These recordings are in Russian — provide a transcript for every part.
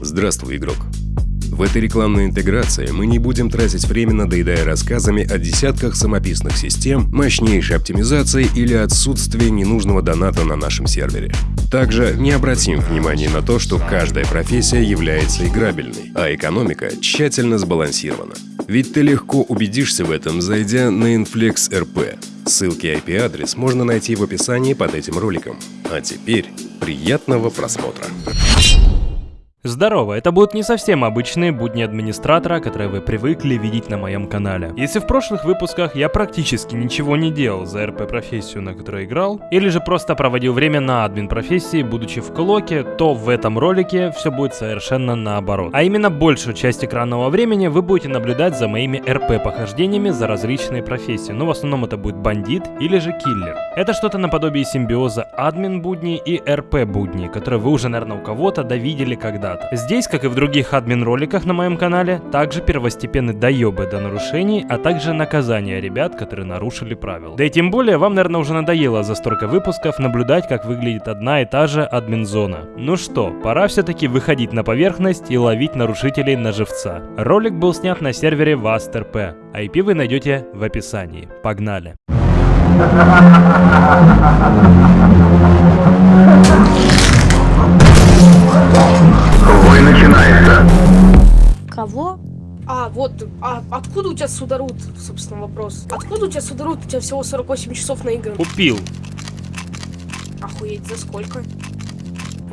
Здравствуй, игрок. В этой рекламной интеграции мы не будем тратить время, надоедая рассказами о десятках самописных систем, мощнейшей оптимизации или отсутствии ненужного доната на нашем сервере. Также не обратим внимания на то, что каждая профессия является играбельной, а экономика тщательно сбалансирована. Ведь ты легко убедишься в этом, зайдя на Inflex RP. Ссылки и IP-адрес можно найти в описании под этим роликом. А теперь приятного просмотра. Здорово, это будут не совсем обычные будни администратора, которые вы привыкли видеть на моем канале. Если в прошлых выпусках я практически ничего не делал за РП-профессию, на которой играл, или же просто проводил время на админ-профессии, будучи в клоке, то в этом ролике все будет совершенно наоборот. А именно большую часть экранного времени вы будете наблюдать за моими РП-похождениями за различные профессии, но в основном это будет бандит или же киллер. Это что-то наподобие симбиоза админ-будни и РП-будни, которые вы уже, наверное, у кого-то довидели когда когда-то. Здесь, как и в других админ-роликах на моем канале, также первостепенны доебы до нарушений, а также наказания ребят, которые нарушили правила. Да и тем более, вам, наверное, уже надоело за столько выпусков наблюдать, как выглядит одна и та же админ-зона. Ну что, пора все-таки выходить на поверхность и ловить нарушителей на живца. Ролик был снят на сервере VASTRP, IP вы найдете в описании. Погнали! Бой откуда у тебя судорут, собственно, вопрос? Откуда у тебя судорут? У тебя всего 48 часов на игры. Купил. Охуеть, за сколько?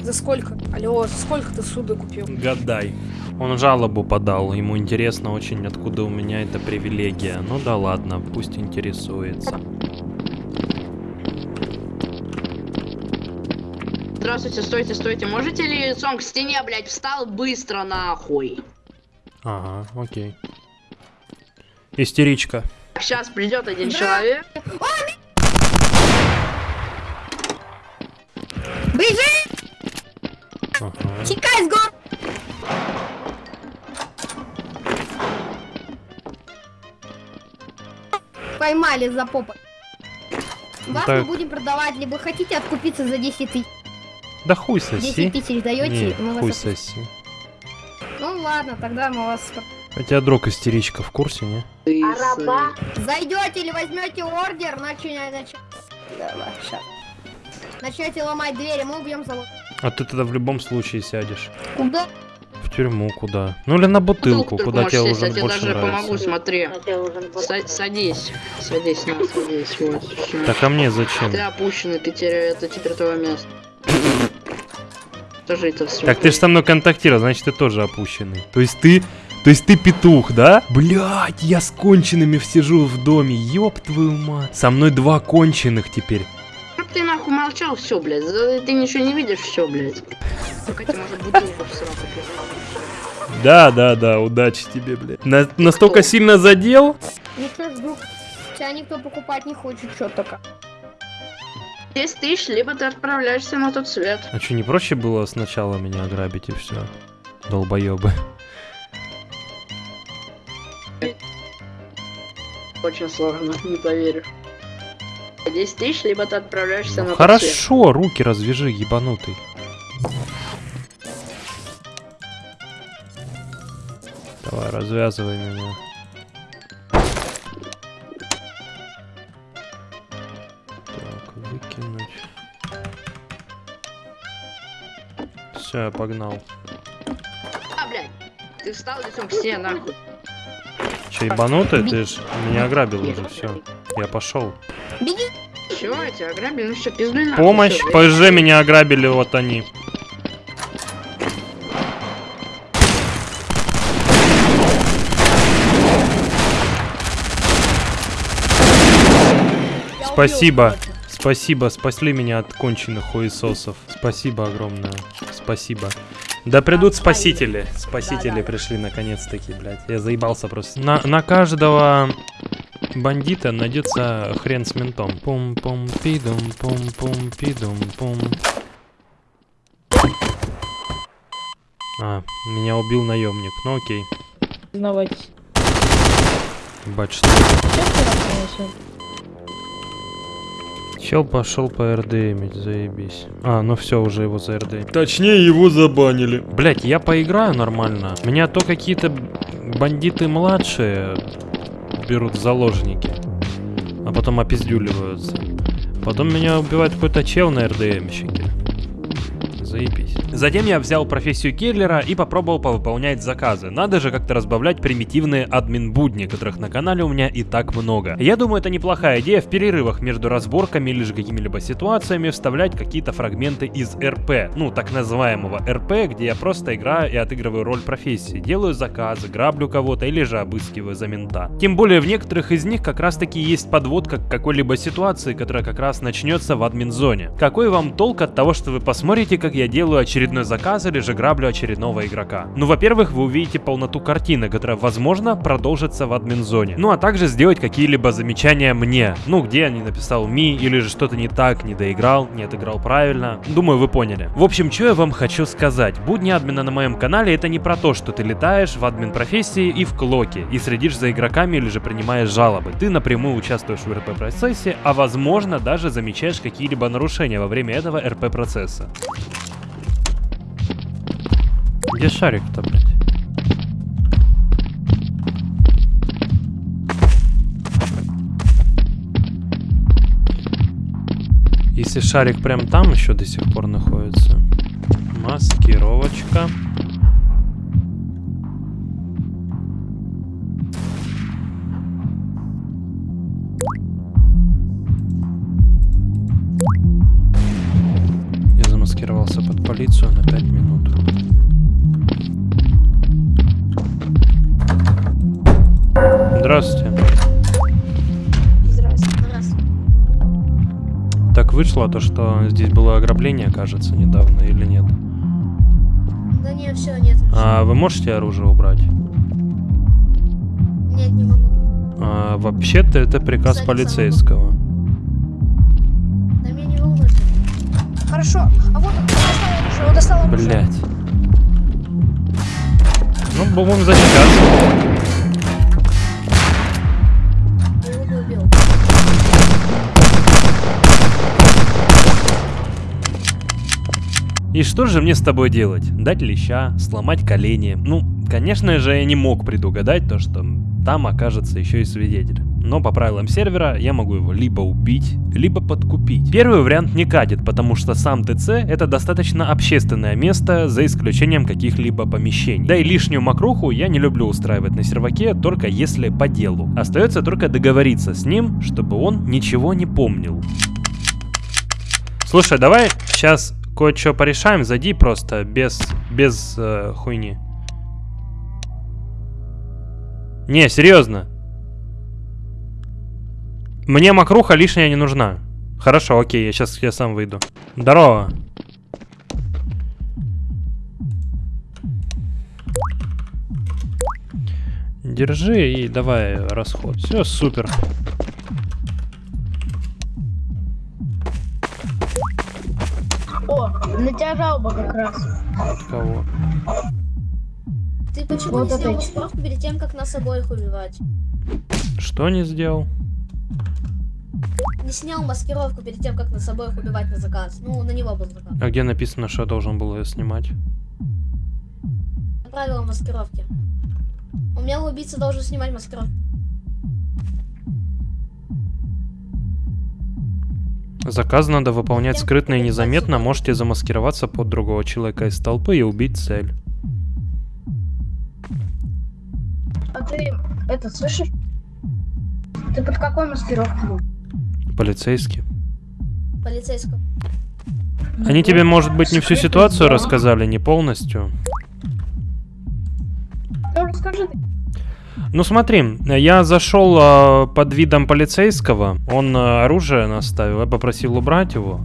За сколько? Алло, за сколько ты суда купил? Гадай. Он жалобу подал, ему интересно очень, откуда у меня эта привилегия. Ну да ладно, пусть интересуется. Здравствуйте, стойте, стойте. Можете ли лицом к стене, блядь, встал быстро нахуй? Ага, окей. Истеричка. Сейчас придет один человек. Бежи! Ага. Чекай с гор! Поймали за попу. Вас Так. мы будем продавать, либо хотите откупиться за 10 тысяч. Да хуй 10 соси. тысяч даете, Не, мы вас хуй отпустим. соси. Ну ладно, тогда мы вас... Хотя друг истеричка в курсе, не? Ты Зайдете или возьмете ордер, начнете... Давай, щас. Начнете ломать двери, мы убьем завод. А ты тогда в любом случае сядешь. Куда? В тюрьму куда? Ну или на бутылку, куда тебе уже я тебе больше даже нравится. помогу, смотри. Са- садись. Садись, на, садись. Вот. Так а мне зачем? Ты опущенный, ты теряешь, это теперь твое место. Тоже это все. Так ты же со мной контактировал, значит ты тоже опущенный. То есть ты... То есть ты петух, да? Блять, я с конченными сижу в доме, ёб твою мать. Со мной два конченых теперь. Чтоб ты нахуй молчал, все, блядь. За- Ты ничего не видишь, все, блядь. Только тебе может бутылку в сраку пихать. Да, да, да, удачи тебе, блядь. На- настолько сильно задел? Ну что ж, вдруг тебя никто покупать не хочет, что только. 10 тысяч, либо ты отправляешься на тот свет. А что, не проще было сначала меня ограбить и все? Долбоебы. Очень сложно, не поверишь. 10 тысяч, либо ты отправляешься Ну, на хорошо, руки развяжи, ебанутый. Давай, развязывай меня. Так, выкинуть. Все, я погнал. А, блядь. Ты встал лицом к нахуй. Че, ебанутый? Ты ж меня ограбил уже, все. Я пошел. Беги! Все, я тебя ограбили, ну все, пиздуй нахуй. Помощь, всё, ПСЖ меня ограбили, вот они. Я Спасибо. Спасибо, спасли меня от конченых хуесосов. Спасибо огромное. Спасибо. Да придут спасители. Спасители пришли наконец-таки, блядь. Я заебался просто. На, на каждого бандита найдется хрен с ментом. пум пум пидум пум пум пидум пум А, меня убил наемник. Ну окей. Узнавать. Бать, что Чел пошел по РДМить, заебись. А, ну все, уже его за РД. Точнее, его забанили. Блять, я поиграю нормально. Меня то какие-то бандиты младшие берут в заложники, а потом опиздюливаются. Потом меня убивает какой-то чел на РДМщике. Заебись. Затем я взял профессию киллера и попробовал повыполнять заказы. Надо же как-то разбавлять примитивные админ-будни, которых на канале у меня и так много. Я думаю, это неплохая идея в перерывах между разборками или же какими-либо ситуациями вставлять какие-то фрагменты из РП. Ну, так называемого РП, где я просто играю и отыгрываю роль профессии. Делаю заказы, граблю кого-то или же обыскиваю за мента. Тем более в некоторых из них как раз таки есть подводка к какой-либо ситуации, которая как раз начнется в админ-зоне. Какой вам толк от того, что вы посмотрите, как я делаю очередной заказ или же граблю очередного игрока? Ну, во-первых, вы увидите полноту картины, которая, возможно, продолжится в админ-зоне. Ну, а также сделать какие-либо замечания мне. Ну, где я не написал ми, или же что-то не так, не доиграл, не отыграл правильно. Думаю, вы поняли. В общем, что я вам хочу сказать. Будни админа на моем канале это не про то, что ты летаешь в админ профессии и в клоке, и следишь за игроками или же принимаешь жалобы. Ты напрямую участвуешь в РП процессе, а возможно даже замечаешь какие-либо нарушения во время этого РП процесса. Где шарик-то, блядь? Если шарик прям там еще до сих пор находится. Маскировочка. Я Вышло то, что здесь было ограбление, кажется, недавно или нет? Да не, все, нет. А вы можете оружие убрать? Нет, не могу. А, вообще-то это приказ Кстати, полицейского. Да меня не волнует. Хорошо. А вот он достал оружие, он достал оружие. Блять. Ну, будем защищаться. И что же мне с тобой делать? Дать леща, сломать колени? Ну, конечно же, я не мог предугадать то, что там окажется еще и свидетель. Но по правилам сервера я могу его либо убить, либо подкупить. Первый вариант не катит, потому что сам ТЦ это достаточно общественное место, за исключением каких-либо помещений. Да и лишнюю мокруху я не люблю устраивать на серваке, только если по делу. Остается только договориться с ним, чтобы он ничего не помнил. Слушай, давай сейчас кое-что порешаем, зайди просто без, без э, хуйни. Не, серьезно. Мне мокруха лишняя не нужна. Хорошо, окей, я сейчас я сам выйду. Здорово. Держи и давай расход. Все, супер. На тебя жалоба как раз. Кого? Ты почему Вот не снял ч- маскировку перед тем, как нас обоих убивать? Что не сделал? Не снял маскировку перед тем, как нас обоих убивать на заказ. Ну, на него был заказ. А где написано, что я должен был ее снимать? Правила маскировки. Умелый убийца должен снимать маскировку. Заказ надо выполнять скрытно и незаметно, можете замаскироваться под другого человека из толпы и убить цель. А ты это слышишь? Ты под какой маскировкой был? Полицейский. Полицейского. Они тебе, может быть, не всю ситуацию рассказали, не полностью. Ну расскажи ты. Ну смотри, я зашел а, под видом полицейского, он а, оружие наставил, я попросил убрать его.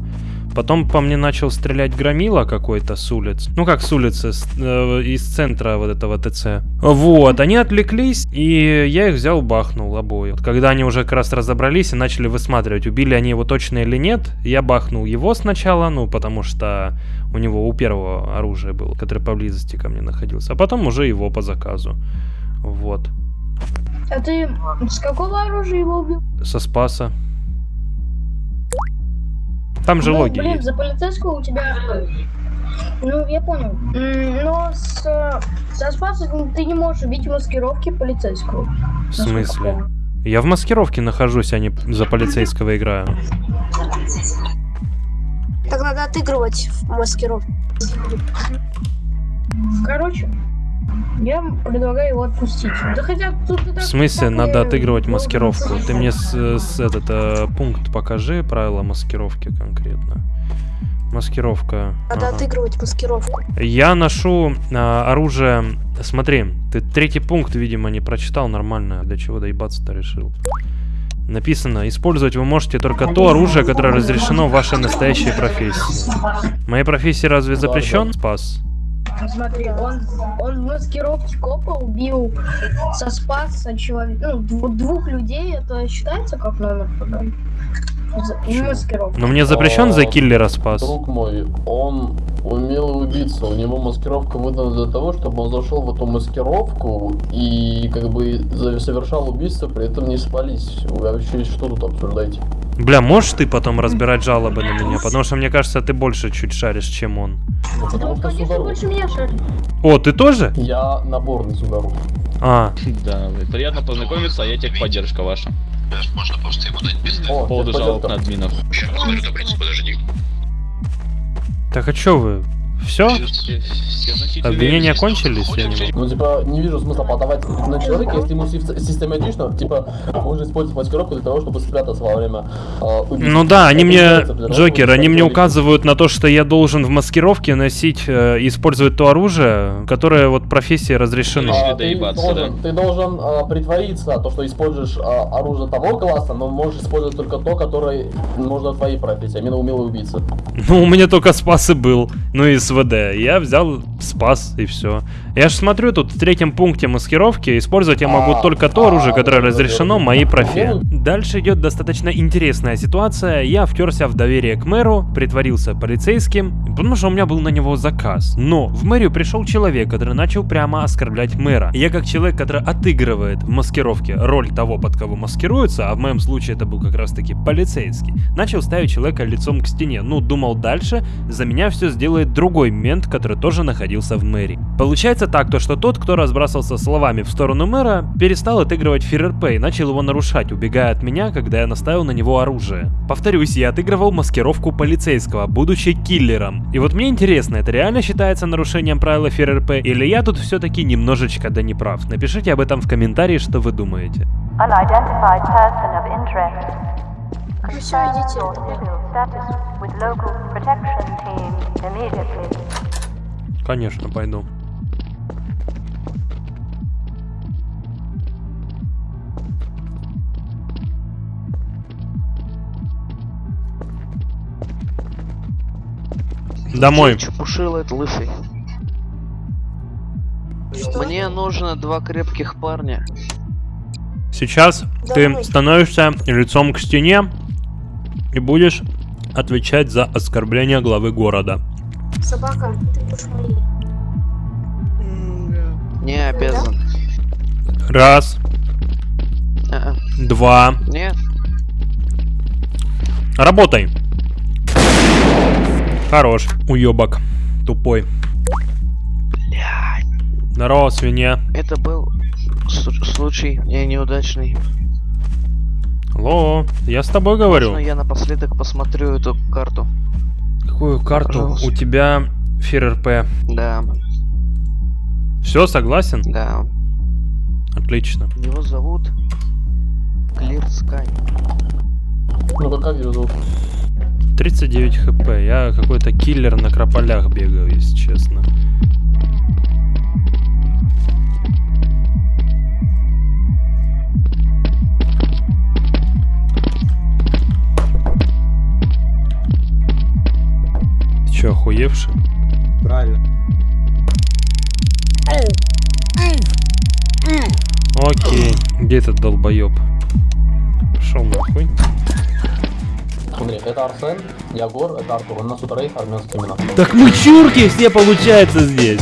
Потом по мне начал стрелять громила какой-то с улиц. Ну как с улицы, с- э, из центра вот этого ТЦ. Вот, они отвлеклись, и я их взял, бахнул обоих. Когда они уже как раз разобрались и начали высматривать, убили они его точно или нет, я бахнул его сначала, ну потому что у него у первого оружие было, которое поблизости ко мне находился. А потом уже его по заказу. Вот. А ты с какого оружия его убил? Со Спаса. Там же ну, логи блин, есть. за полицейского у тебя... Ну, я понял. Но с, со спасом ты не можешь убить в маскировке полицейского. В смысле? Я в маскировке нахожусь, а не за полицейского играю. Так надо отыгрывать в маскировку. Короче, я предлагаю его отпустить. Да хотя тут и В так- смысле, так надо и отыгрывать должен маскировку? быть. Ты мне с, с этот э, пункт покажи, правила маскировки конкретно. Маскировка. Надо ага. отыгрывать маскировку. Я ношу а, оружие. Смотри, ты третий пункт, видимо, не прочитал нормально. Для чего доебаться-то решил? Написано, использовать вы можете только то оружие, которое разрешено в вашей настоящей профессии. Моей профессии разве запрещен спас? Смотри, он, он в маскировке копа убил со спаса человека, ну, дв- двух людей, это считается как номер. Но мне запрещен за киллера спас. Друг мой, он умелый убийца, у него маскировка выдана для того, чтобы он зашел в эту маскировку и как бы совершал убийство, при этом не спались. Вы вообще что тут обсуждаете? Бля, можешь ты потом разбирать жалобы на меня? Потому что мне кажется, ты больше чуть шаришь, чем он. Ну, потому Он, что конечно, судару. больше меня шарит. О, ты тоже? Я наборный судару. А, Да, приятно познакомиться, а я техподдержка ваша. О, По поводу жалоб на админов. так а чё вы? Все? Обвинения кончились? Я не могу. Ну, типа, не вижу смысла подавать на человека, если ему сис- систематично, типа, можно использовать маскировку для того, чтобы спрятаться во время убийства. Ну да, они мне, Джокер, они мне указывают на то, что я должен в маскировке носить, э, использовать то оружие, которое вот профессии разрешено. А, ты должен, ты должен а, притвориться, то, что используешь а, оружие того класса, но можешь использовать только то, которое нужно твоей профессии, именно умелый убийца. Ну, у меня только спас и был, ну и СВД. Я взял спас и все. Я ж смотрю, тут в третьем пункте маскировки использовать я могу только то оружие, которое разрешено моей ну. Дальше идет достаточно интересная ситуация. Я втерся в доверие к мэру, притворился полицейским, потому что у меня был на него заказ. Но в мэрию пришел человек, который начал прямо оскорблять мэра. Я как человек, который отыгрывает в маскировке роль того, под кого маскируется, а в моем случае это был как раз таки полицейский, начал ставить человека лицом к стене. Ну, думал дальше, за меня все сделает другой мент, который тоже находился в мэрии. Получается так, то что тот, кто разбрасывался словами в сторону мэра, перестал отыгрывать ФРРП и начал его нарушать, убегая от меня, когда я наставил на него оружие. Повторюсь, я отыгрывал маскировку полицейского, будучи киллером. И вот мне интересно, это реально считается нарушением правила ФРРП, или я тут все-таки немножечко да не прав? Напишите об этом в комментарии, что вы думаете. Unidentified person of interest. Вы все Confirm видите. your civil status with local protection team immediately. Конечно, пойду. Домой. Чепушил это лысый. Мне нужно два крепких парня. Сейчас ты Домой. становишься лицом к стене и будешь отвечать за оскорбление главы города. Собака, ты. Не обязан. Раз, А, два. Нет. Работай. Хорош, уебок. Тупой. Здорово, свинья. Это был случай не неудачный. Алло, я с тобой говорю. Можно я напоследок посмотрю эту карту? Какую карту? Пожалуйста. У тебя ФРРП. Да, Все, согласен? да. Отлично. Его зовут Sky. Ну как его зовут? 39 хп. Я какой-то киллер на крополях бегаю, если честно. Ты чё, охуевший? Правильно. Окей. Где этот долбоеб? Пошел нахуй. Смотри, это Арсен, Ягор, это Артур. У нас тут рейд армянские имена. Так мы чурки все получается здесь.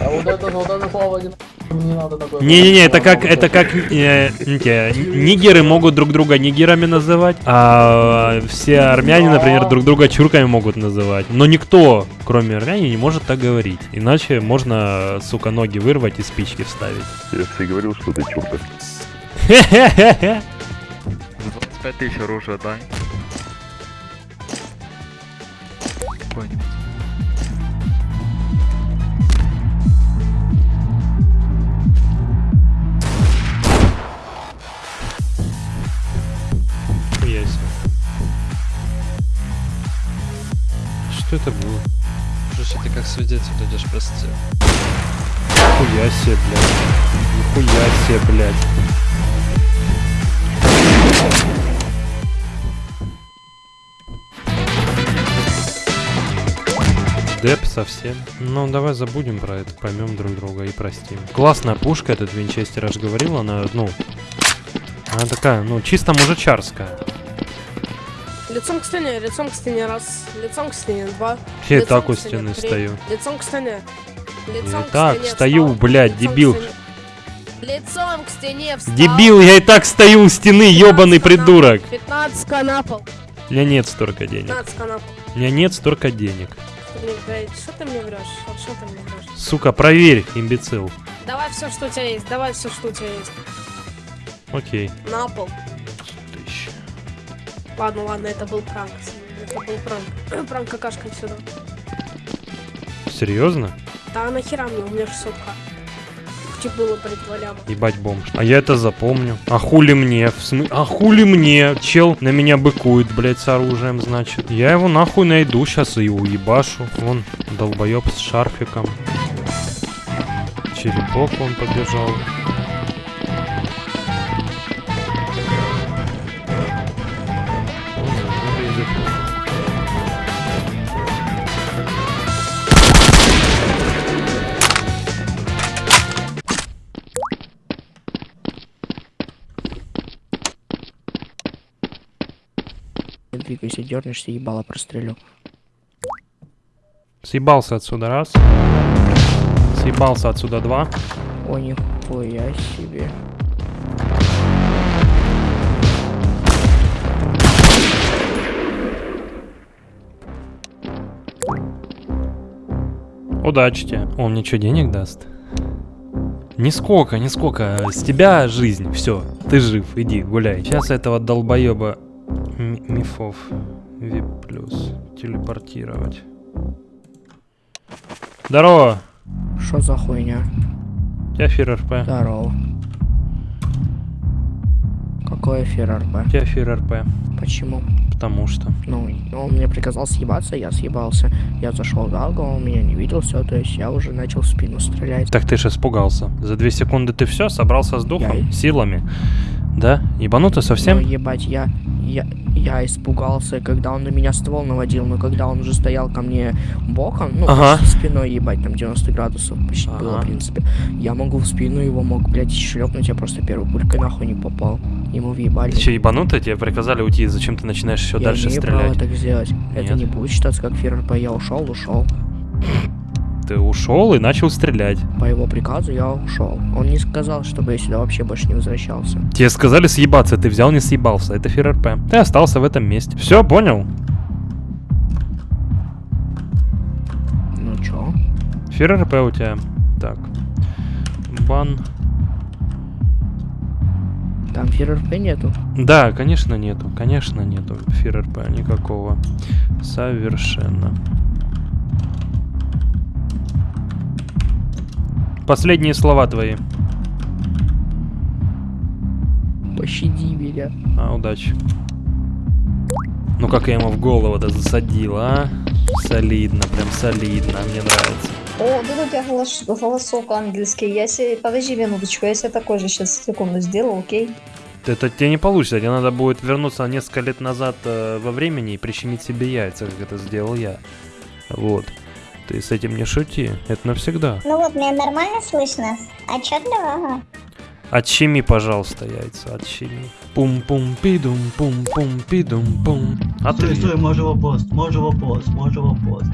А вот это, вот это слово один. не надо такое... Не-не-не, это как, это как э, нигеры могут друг друга нигерами называть, а все армяне, например, друг друга чурками могут называть. Но никто, кроме армяне, не может так говорить. Иначе можно, сука, ноги вырвать и спички вставить. Я же и говорил, что ты чурка. 25 тысяч оружия дай. Какой-нибудь. Хуя себе. Что это было? Слушай, ты как свидетель идешь, прости. Хуя себе, блядь. Нихуя себе, блядь. Деп совсем. Ну, давай забудем про это, поймем друг друга и простим. Классная пушка этот винчестер, аж говорил, она, ну... Она такая, ну, чисто мужичарская. Лицом к стене, лицом к стене раз, лицом к стене два. Я и так у стены три, стою. Лицом к стене. Лицом Я к так стене стою, встал, блядь, лицом дебил. Лицом к стене встал. Дебил, я и так стою у стены, ебаный 15 на пол, придурок. 15 на пол. У меня нет столько денег. 15 на пол. У меня нет столько денег. Что ты мне врешь? Вот что ты мне врешь? Сука, проверь, имбецил. Давай все, что у тебя есть, давай все, что у тебя есть. Окей. На пол. Ладно, ладно, это был пранк. Это был пранк. Пранк какашка сюда. Серьезно? Да нахера мне, у меня 600 Типа было притворямо. Ебать бомж. А я это запомню. А хули мне? В смы... А хули мне? Чел на меня быкует, блядь, с оружием, значит. Я его нахуй найду сейчас и уебашу. Вон, долбоеб с шарфиком. Черепок он побежал. Двигайся, дернешься, ебало прострелю. Съебался отсюда раз. Съебался отсюда два. О, нихуя себе. Удачи тебе. Он мне что, денег даст? Нисколько, нисколько. С тебя жизнь. Все, ты жив. Иди, гуляй. Сейчас этого долбоеба ми- мифов VIP плюс телепортировать. Здорово. Что за хуйня? У тебя эфир РП. Здорово. Какой эфир РП? У тебя эфир РП. Почему? Потому что. Ну, он мне приказал съебаться, я съебался. Я зашел в алго, он меня не видел, все, то есть я уже начал в спину стрелять. Так ты же испугался. За две секунды ты все собрался с духом, Я силами. Да? Ебануто совсем? Но, ебать, я, я, я испугался, когда он на меня ствол наводил, но когда он уже стоял ко мне боком, ну, Ага. спиной, ебать, там 90 градусов почти было, в Ага. принципе. Я могу в спину его, мог, блядь, шлепнуть, я просто первой пулькой нахуй не попал. Ему въебали. Ты что, ебанутый? Тебе приказали уйти, зачем ты начинаешь еще я дальше стрелять? право так сделать. Это Нет. не будет считаться как ФРП. Я ушел, ушел. Ты ушел и начал стрелять. По его приказу я ушел. Он не сказал, чтобы я сюда вообще больше не возвращался. Тебе сказали съебаться, ты взял не съебался. Это ФРРП. Ты остался в этом месте. Все, понял? Ну чё? ФРРП у тебя. Так. Бан. Там ФРП нету. Да, конечно нету. Конечно нету ФРРП никакого. Совершенно. Последние слова твои. Пощади меня. А, удачи. Ну как я ему в голову-то засадил, а? Солидно, прям солидно, мне нравится. О, тут у тебя голос- голосок ангельский. Я себе... Подожди минуточку, я себе такой же сейчас секунду сделал, окей? Это тебе не получится, тебе надо будет вернуться несколько лет назад э, во времени и прищемить себе яйца, как это сделал я. Вот. Ты с этим не шути, это навсегда. Ну вот, меня нормально слышно? Отчетливо? Ага. Отщеми, пожалуйста, яйца, отщеми. Пум-пум-пидум, пум-пум-пидум-пум. А Стой, ты стой, може вопрос, може вопрос, може вопрос.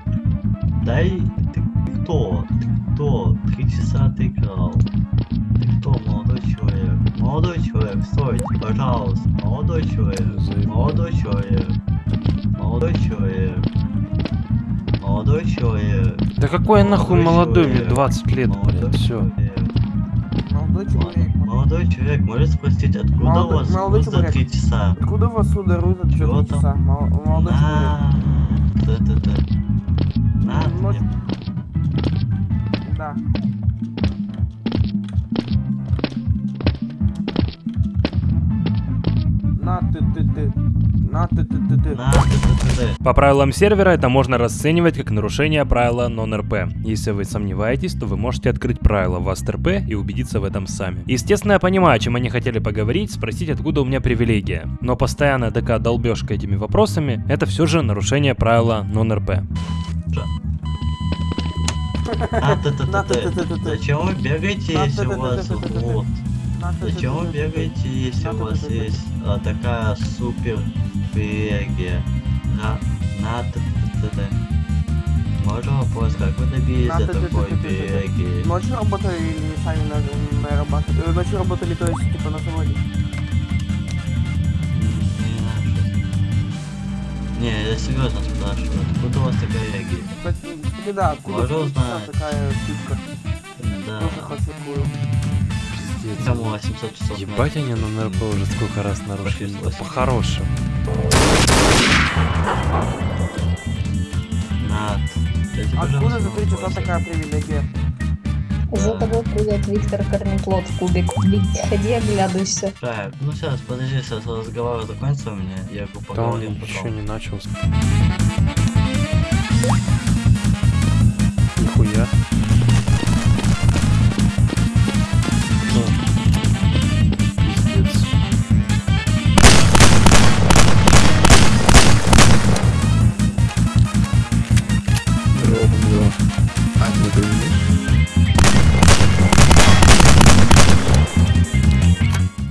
Дай, ты кто? Ты кто? Три часа ты играл. молодой человек, стойте, пожалуйста. Молодой человек, молодой человек, молодой человек, молодой человек. Да какой я нахуй молодой, мне 20 лет, блядь, все. Молодой человек. Молодой человек, может спросить, откуда Молодой- у вас молодой за три часа? Откуда у вас ударут за Чего три часа? Мол- Молодой А, человек. Ну, мне. Да. На На ты ты ты ты. На, ты-ты-ты-ты. По правилам сервера это можно расценивать как нарушение правила non-RP. Если вы сомневаетесь, то вы можете открыть правила в РП и убедиться в этом сами. Естественно, я понимаю, о чем они хотели поговорить, спросить, откуда у меня привилегия. Но постоянная такая долбежка этими вопросами, это все же нарушение правила non-RP. На, ты-ты-ты-ты. Зачем вы бегаете, если у вас вот? На ты ты Зачем вы ты ты. бегаете, если у вас есть а, такая супер привилегия? На, на, ты-ты-ты-ты. Можно вопрос, как вы добились На, до такой привилегии? Ночью работали или сами на- нарабатывали? Э, Ночью работали, то есть, типа, на заводе. Не, я серьезно спрашиваю, откуда у вас такая привилегия? Кстати, да, откуда Можно узнать? такая штучка? Да. Тоже хохикую. Кому 800 часов? Ебать они на НРП уже сколько раз нарушили. По-хорошему. Над. Откуда пожалуйста, за три часа вопрос. такая привилегия? За тобой придет Виктор Корнеплод в кубик. Ходи, оглядывайся. Так, ну сейчас, подожди, сейчас разговор закончится у меня, я Да бы он поговорим еще потом. не начал.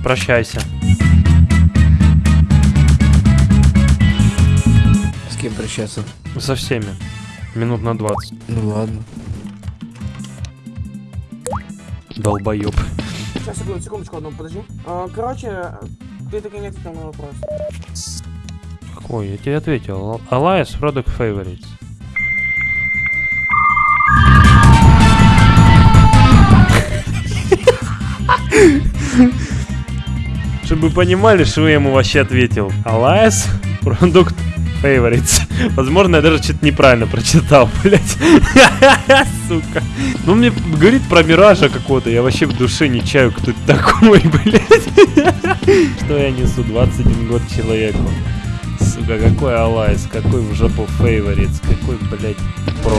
Прощайся. С кем прощаться? Со всеми. Минут на 20. Ну ладно. Долбоеб. Сейчас, секунду, секундочку одну, подожди. А, короче, ты так и не ответил на вопрос. Какой? Я тебе ответил. Alliance Product Favorites. Чтобы понимали, что я ему вообще ответил. Alliance Product Favorites. Возможно, я даже что-то неправильно прочитал, блять. Сука. Ну, мне говорит про Миража какого-то. Я вообще в душе не чаю, кто это такой, блять. Что я несу 21 год человеку. Сука, какой Алайс, какой в жопу Фейворитс, какой, блядь, про.